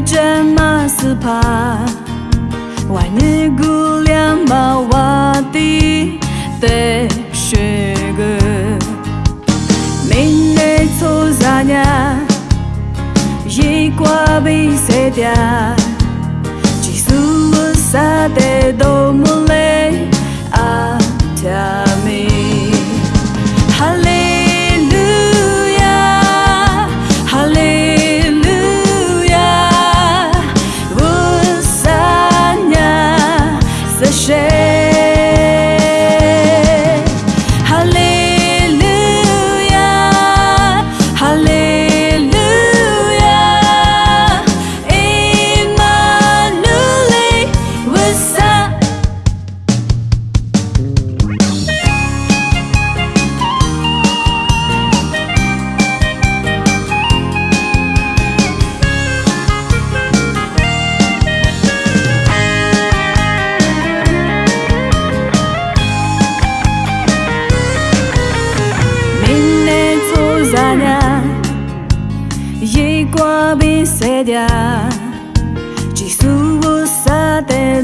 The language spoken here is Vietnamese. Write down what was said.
jema sepa Wani gulian mawati te shige Minne tozanya Jikwa bisetia Jisuwa sate domo lasagna Jej kłabi sedia Ci suusate